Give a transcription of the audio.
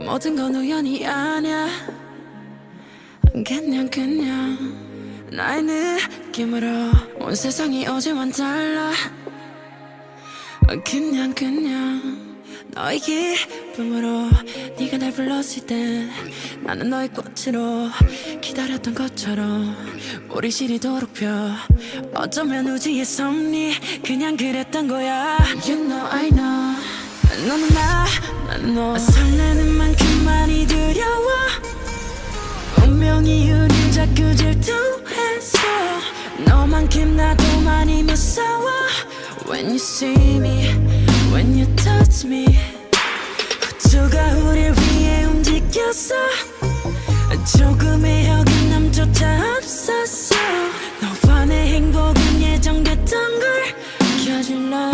모든 건 우연이 아니야. 그냥 그냥 나의 느낌으로 온 세상이 어제와는 달라. 그냥 그냥 너의 기쁨으로 네가 날 불렀을 때 나는 너의 꽃으로 기다렸던 것처럼 우리 시리도록 펴. 어쩌면 우주의 섭리 그냥 그랬던 거야. You know I know 너는 나, 나는 너 설레는 만큼 많이 두려워. 운명이 우릴 자꾸 질투했어 너만큼 나도 많이 무서워. When you see me, when you touch me 우주가 우릴 위해 움직였어 조금의 어긋남조차 없었어 너와 내 행복은 예정됐던 걸 love